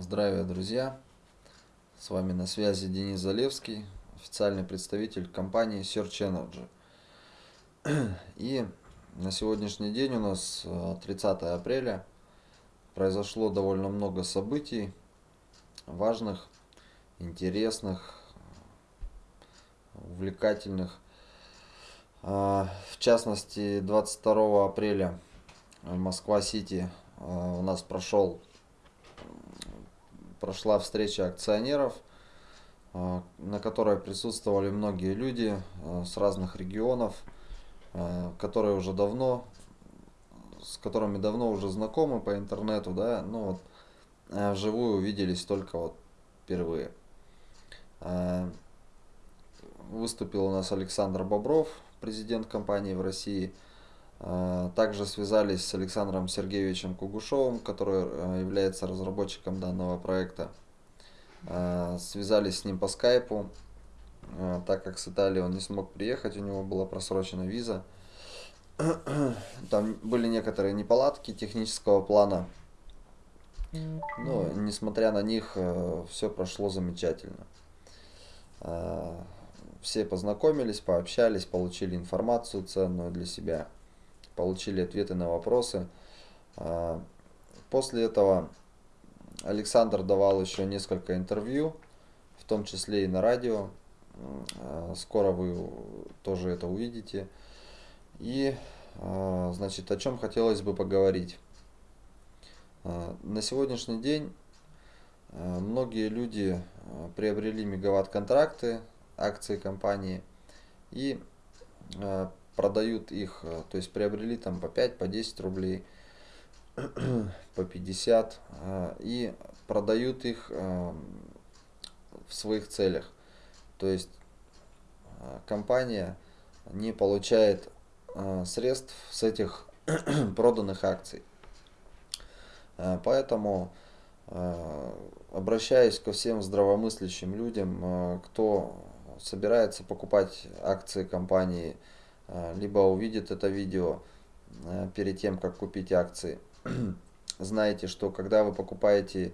Здравия, друзья! С вами на связи Денис Залевский, официальный представитель компании Search Energy. И на сегодняшний день у нас 30 э, апреля произошло довольно много событий, важных, интересных, увлекательных. А, в частности, 22 апреля Москва-Сити э, у нас прошел прошла встреча акционеров, э, на которой присутствовали многие люди э, с разных регионов, э, которые уже давно, с которыми давно уже знакомы по интернету, да, ну вот вживую увиделись только вот впервые. Выступил у нас Александр Бобров, президент компании в России. Также связались с Александром Сергеевичем Кугушевым, который э, является разработчиком данного проекта. Э, связались с ним по скайпу, э, так как с Италии он не смог приехать, у него была просрочена виза. Там были некоторые неполадки технического плана, но несмотря на них, все прошло замечательно. Все познакомились, пообщались, получили информацию ценную для себя получили ответы на вопросы. А, после этого Александр давал еще несколько интервью, в том числе и на радио. А, скоро вы тоже это увидите. И, а, значит, о чем хотелось бы поговорить. На сегодняшний день многие люди приобрели мегаватт-контракты, акции компании и продают их, э, то есть приобрели там по 5, по 10 рублей, по 50 э, и продают их э, в своих целях. То есть компания не получает средств с этих проданных акций. Поэтому обращаюсь ко всем здравомыслящим людям, кто собирается покупать акции компании либо увидит это видео а, перед тем, как купить акции. Знаете, что когда вы покупаете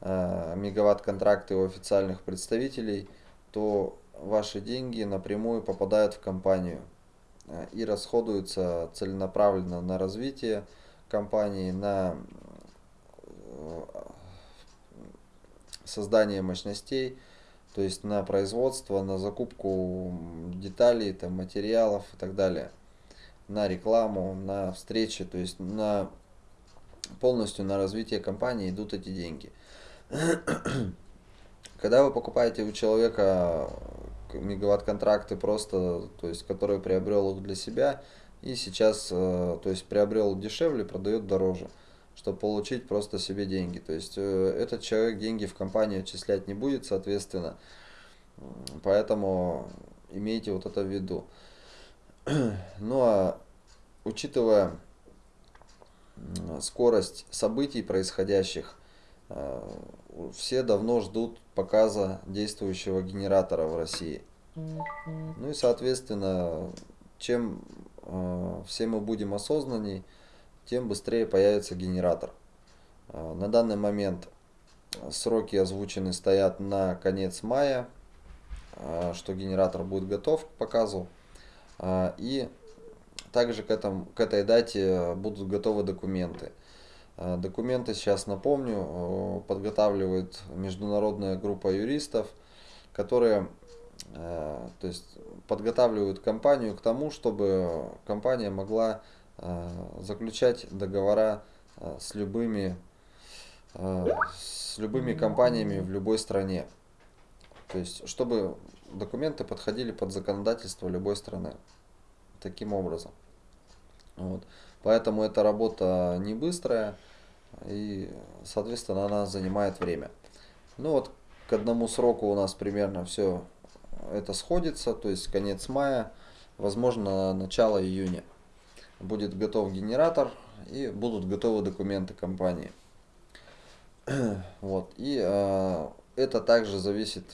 а, мегаватт-контракты у официальных представителей, то ваши деньги напрямую попадают в компанию и расходуются целенаправленно на развитие компании, на создание мощностей, то есть на производство, на закупку деталей, там, материалов и так далее, на рекламу, на встречи, то есть на полностью на развитие компании идут эти деньги. Когда вы покупаете у человека мегаватт-контракты просто, то есть который приобрел их для себя и сейчас, э, то есть приобрел дешевле, продает дороже чтобы получить просто себе деньги. То есть э, этот человек деньги в компании отчислять не будет, соответственно. Поэтому имейте вот это в виду. Ну а учитывая скорость событий происходящих, э, все давно ждут показа действующего генератора в России. Ну и соответственно, чем э, все мы будем осознанней, тем быстрее появится генератор. А, на данный момент сроки озвучены стоят на конец мая, а, что генератор будет готов к показу. А, и также к, этому, к этой дате будут готовы документы. Документы, сейчас напомню, подготавливает международная группа юристов, которые то есть, подготавливают компанию к тому, чтобы компания могла заключать договора э, с любыми, э, с любыми компаниями в любой стране. То есть, чтобы документы подходили под законодательство любой страны. Таким образом. Вот. Поэтому эта работа не быстрая и, соответственно, она занимает время. Ну вот, к одному сроку у нас примерно все это сходится, то есть конец мая, возможно, начало июня будет готов генератор и будут готовы документы компании. Вот. И э, это также зависит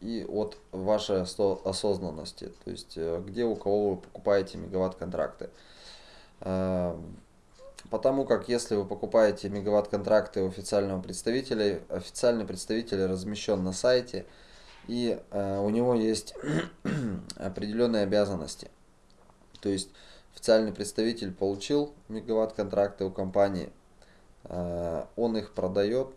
и от вашей осознанности, то есть э, где у кого вы покупаете мегаватт контракты. Э, Потому как если вы покупаете мегаватт-контракты у официального представителя, официальный представитель размещен на сайте, и э, у него есть определенные обязанности. То есть официальный представитель получил мегаватт-контракты у компании, э, он их продает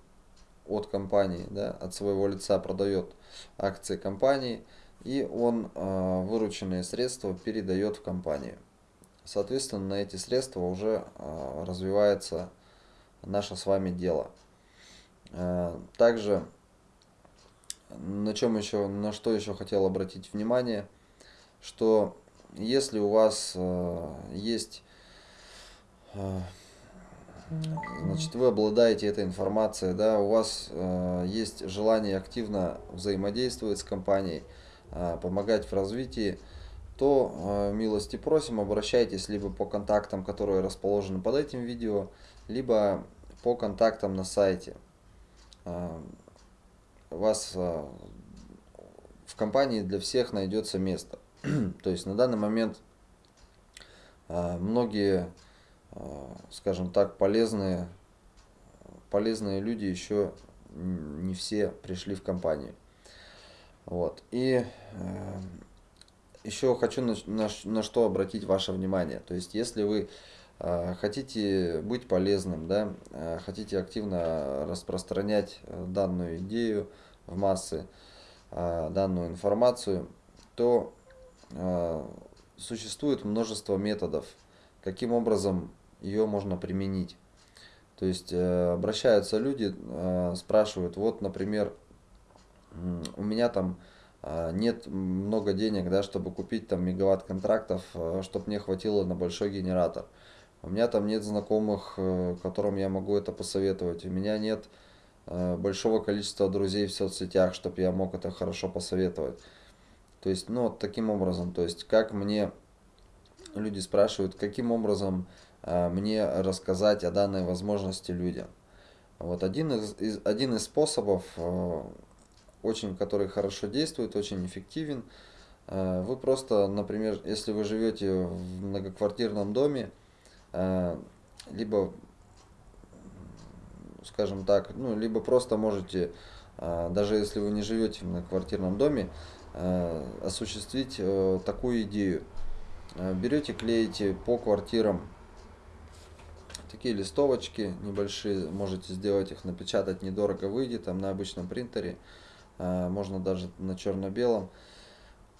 от компании, да, от своего лица продает акции компании, и он э, вырученные средства передает в компанию. Соответственно, на эти средства уже э, развивается наше с вами дело. Также, на чем еще, на что еще хотел обратить внимание, что если у вас э, есть, э, значит, вы обладаете этой информацией, да, у вас э, есть желание активно взаимодействовать с компанией, помогать в развитии, то милости просим, обращайтесь либо по контактам, которые расположены под этим видео, либо по контактам на сайте. У вас в компании для всех найдется место. То есть на данный момент многие, скажем так, полезные, полезные люди еще не все пришли в компанию. Вот. И еще хочу на, на, на что обратить ваше внимание. То есть, если вы э, хотите быть полезным, да, э, хотите активно распространять э, данную идею в массы, э, данную информацию, то э, существует множество методов, каким образом ее можно применить. То есть э, обращаются люди, э, спрашивают, вот, например, у меня там нет много денег, да, чтобы купить там мегаватт контрактов, чтобы мне хватило на большой генератор. У меня там нет знакомых, э, которым я могу это посоветовать. У меня нет э, большого количества друзей в соцсетях, чтобы я мог это хорошо посоветовать. То есть, ну, вот таким образом, то есть, как мне, люди спрашивают, каким образом э, мне рассказать о данной возможности людям. Вот один из, один из способов очень, который хорошо действует, очень эффективен. Э, вы просто, например, если вы живете в многоквартирном доме, э, либо, скажем так, ну, либо просто можете, э, даже если вы не живете в многоквартирном доме, осуществить такую идею. Берете, клеите по квартирам такие листовочки небольшие, можете сделать их, напечатать недорого выйдет, там на обычном принтере. Можно даже на черно-белом,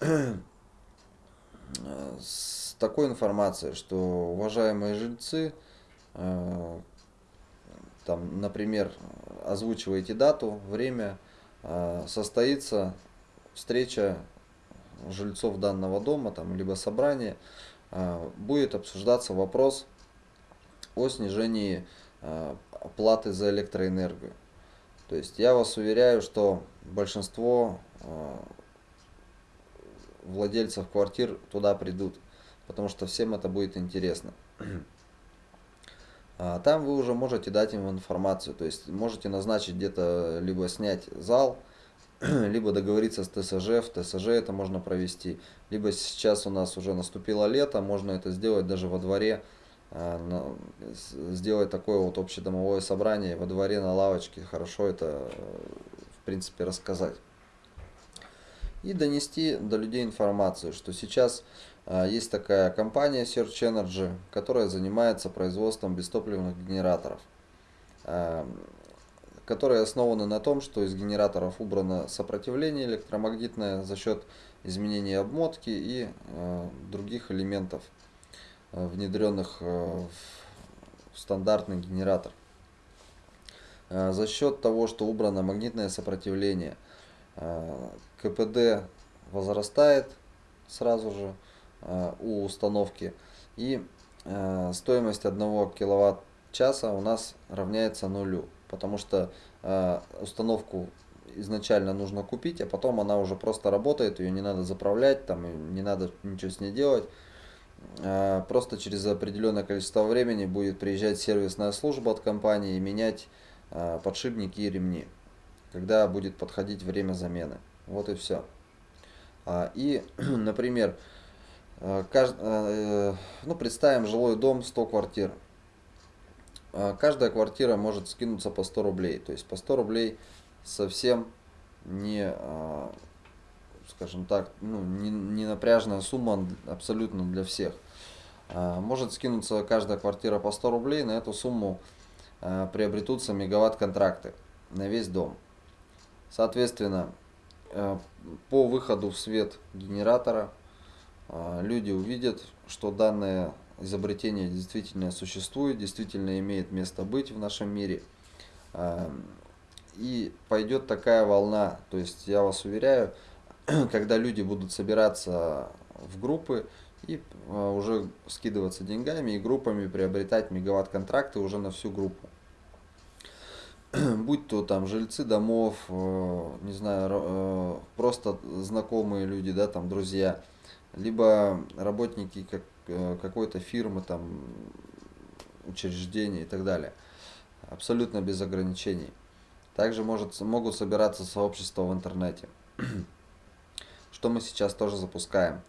с такой информацией, что уважаемые жильцы, там, например, озвучиваете дату, время, состоится встреча жильцов данного дома, там, либо собрание, будет обсуждаться вопрос о снижении платы за электроэнергию. То есть я вас уверяю, что большинство э, владельцев квартир туда придут, потому что всем это будет интересно. А там вы уже можете дать им информацию, то есть можете назначить где-то, либо снять зал, либо договориться с ТСЖ, в ТСЖ это можно провести, либо сейчас у нас уже наступило лето, можно это сделать даже во дворе, Э, сделать такое вот общедомовое собрание во дворе на лавочке, хорошо это э, в принципе рассказать. И донести до людей информацию, что сейчас э, есть такая компания Search Energy, которая занимается производством бестопливных генераторов, которые основаны на том, что из генераторов убрано сопротивление электромагнитное за счет изменения обмотки и других элементов Э, внедренных э, в стандартный генератор. Э, за счет того, что убрано магнитное сопротивление, КПД возрастает сразу же у установки и стоимость 1 киловатт-часа у нас равняется нулю, потому что установку изначально нужно купить, а потом она уже просто работает, ее не надо заправлять, там не надо ничего с ней делать. Э, просто через определенное количество времени будет приезжать сервисная служба от компании и менять э, подшипники и ремни, когда будет подходить время замены. Вот и все. А, и, например, э, ну, представим жилой дом 100 квартир. А, каждая квартира может скинуться по 100 рублей. То есть по 100 рублей совсем не, а, скажем так, ну, не, не напряжная сумма абсолютно для всех. А, может скинуться каждая квартира по 100 рублей, на эту сумму приобретутся мегаватт-контракты на весь дом. Соответственно, по выходу в свет генератора люди увидят, что данное изобретение действительно существует, действительно имеет место быть в нашем мире. И пойдет такая волна, то есть я вас уверяю, когда люди будут собираться в группы и а, уже скидываться деньгами и группами приобретать мегаватт-контракты уже на всю группу. Будь то там жильцы домов, э, не знаю, э, просто знакомые люди, да, там друзья, либо работники как Э, какой-то фирмы, там, учреждения и так далее. Абсолютно без ограничений. Также может, могут собираться сообщества в интернете. Что мы сейчас тоже запускаем.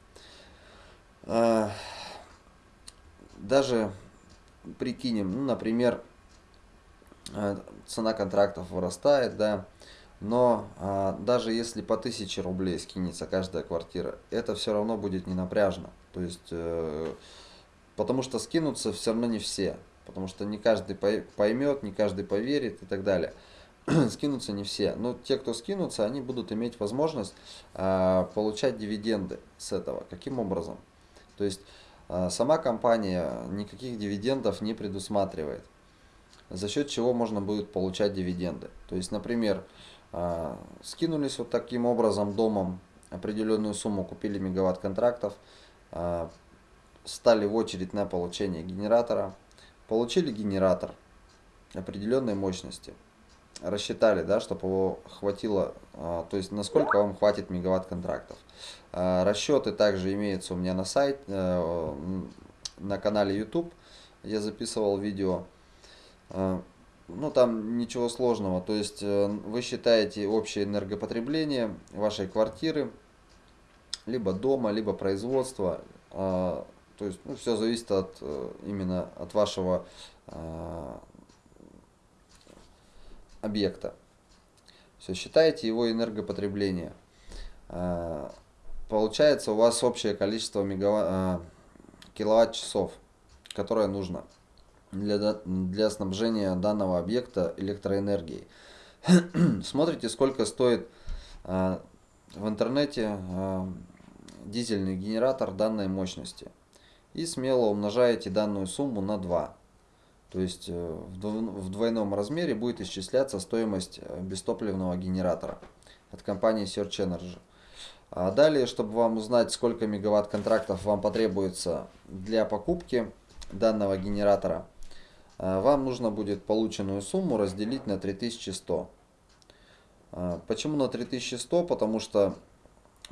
А, даже прикинем, ну, например, э, цена контрактов вырастает, да, но а, даже если по 1000 рублей скинется каждая квартира, это все равно будет не напряжно. То есть, э, потому что скинутся все равно не все. Потому что не каждый поймет, не каждый поверит и так далее. скинутся не все. Но те, кто скинутся, они будут иметь возможность а, получать дивиденды с этого. Каким образом? То есть, а, сама компания никаких дивидендов не предусматривает. За счет чего можно будет получать дивиденды. То есть, например, скинулись вот таким образом домом определенную сумму, купили мегаватт контрактов, а, стали в очередь на получение генератора, получили генератор определенной мощности, рассчитали, да, чтобы его хватило, а, то есть насколько вам хватит мегаватт контрактов. Расчеты также имеются у меня на сайте, э, на канале YouTube, я записывал видео ну там ничего сложного. То есть э, вы считаете общее энергопотребление вашей квартиры, либо дома, либо производства. А, то есть ну, все зависит от э, именно от вашего а, объекта. Все, считаете его энергопотребление. А, получается у вас общее количество мегаватт, киловатт-часов, которое нужно для, для снабжения данного объекта электроэнергией. Смотрите, сколько стоит а, в интернете а, дизельный генератор данной мощности. И смело умножаете данную сумму на 2. То есть э, в двойном размере будет исчисляться стоимость э, бестопливного генератора от компании Search Energy. А далее, чтобы вам узнать, сколько мегаватт контрактов вам потребуется для покупки данного генератора, вам нужно будет полученную сумму разделить на 3100. А, почему на 3100? Потому что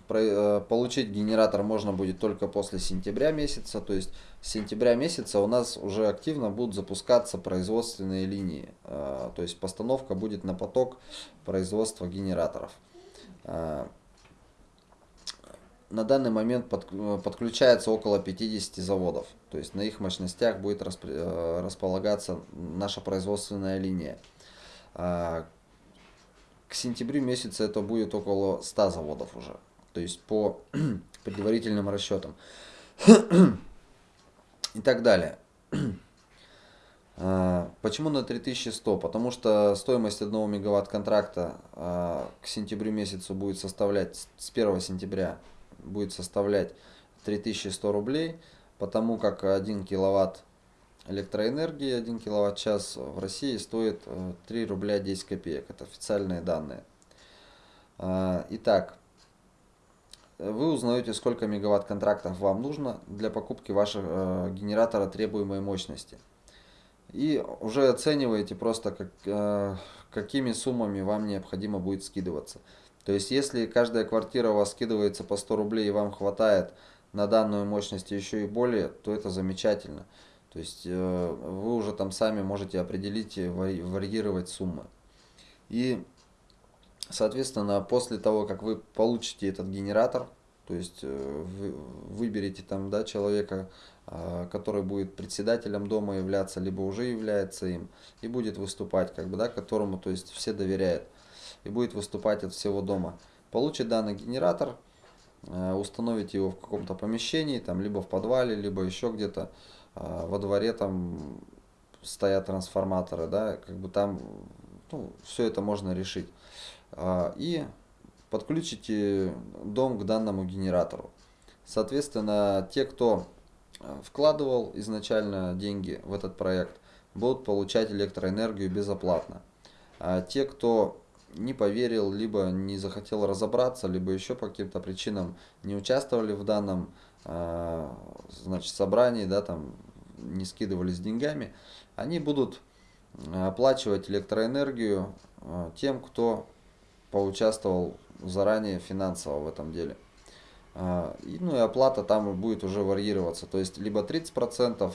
э, получить генератор можно будет только после сентября месяца. То есть с сентября месяца у нас уже активно будут запускаться производственные линии. То есть постановка будет на поток производства генераторов на данный момент э, подключается около 50 заводов. То есть на их мощностях будет э, располагаться наша производственная линия. А, к сентябрю месяца это будет около 100 заводов уже. То есть по предварительным расчетам. И так далее. А, почему на 3100? Потому что стоимость 1 мегаватт контракта а, к сентябрю месяцу будет составлять с 1 сентября будет составлять 3100 рублей, потому как 1 киловатт электроэнергии, 1 киловатт-час в России стоит 3 э, рубля 10 копеек. Это официальные данные. А, итак, вы узнаете, сколько мегаватт контрактов вам нужно для покупки вашего э, генератора требуемой мощности. И уже оцениваете просто, как, э, какими суммами вам необходимо будет скидываться. То есть, если каждая квартира у вас скидывается по 100 рублей и вам хватает на данную мощность еще и более, то это замечательно. То есть, э, вы уже там сами можете определить и варьировать суммы. И, соответственно, после того, как вы получите этот генератор, То есть э, вы выберите там да, человека, а, который будет председателем дома являться, либо уже является им, и будет выступать, как бы, да, которому то есть, все доверяют, и будет выступать от всего дома. Получит данный генератор, э, установите его в каком-то помещении, там, либо в подвале, либо еще где-то а, во дворе там стоят трансформаторы, да, как бы там ну, все это можно решить. А, и подключите дом к данному генератору. Соответственно, те, кто э, вкладывал изначально деньги в этот проект, будут получать электроэнергию безоплатно. А те, кто не поверил, либо не захотел разобраться, либо еще по каким-то причинам не участвовали в данном э, значит, собрании, да, там, не скидывались деньгами, они будут оплачивать электроэнергию э, тем, кто поучаствовал заранее финансово в этом деле. А, ну и оплата там будет уже варьироваться, то есть либо 30%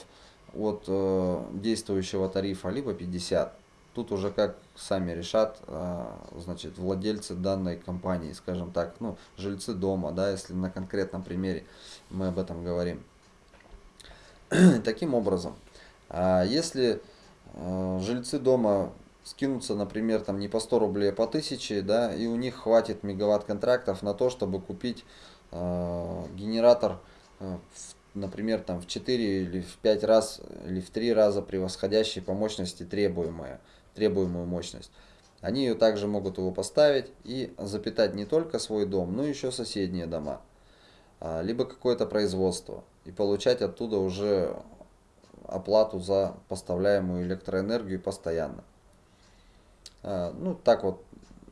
от э, действующего тарифа, либо 50%. Тут уже как сами решат, а, значит, владельцы данной компании, скажем так, ну, жильцы дома, да, если на конкретном примере мы об этом говорим. Таким образом, а если э, жильцы дома скинуться, например, там не по 100 рублей, а по 1000, да, и у них хватит мегаватт контрактов на то, чтобы купить э, генератор, э, например, там в 4 или в 5 раз, или в 3 раза превосходящий по мощности требуемая, требуемую мощность. Они ее также могут его поставить и запитать не только свой дом, но еще соседние дома, а, либо какое-то производство, и получать оттуда уже оплату за поставляемую электроэнергию постоянно. А, ну, так вот,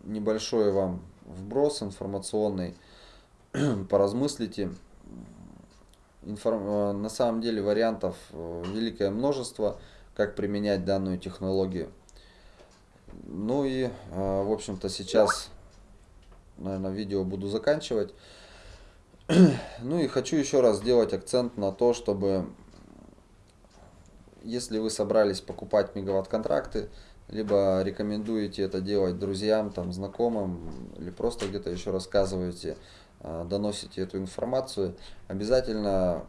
небольшой вам вброс информационный, поразмыслите. Информ... Э, на самом деле вариантов э, великое множество, как применять данную технологию. Ну и, э, в общем-то, сейчас, наверное, видео буду заканчивать. Ну и хочу еще раз сделать акцент на то, чтобы, если вы собрались покупать мегаватт-контракты, либо рекомендуете это делать друзьям, там, знакомым, или просто где-то еще рассказываете, а, доносите эту информацию, обязательно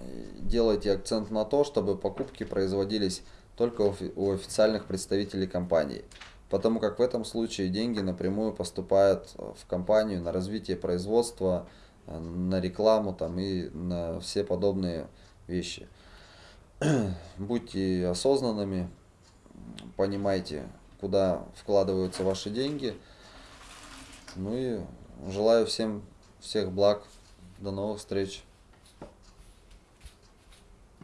э, делайте акцент на то, чтобы покупки производились только у официальных представителей компании. Потому как в этом случае деньги напрямую поступают в компанию на развитие производства, э, на рекламу там, и на все подобные вещи. Будьте осознанными, понимайте, куда вкладываются ваши деньги. Ну и желаю всем всех благ. До новых встреч.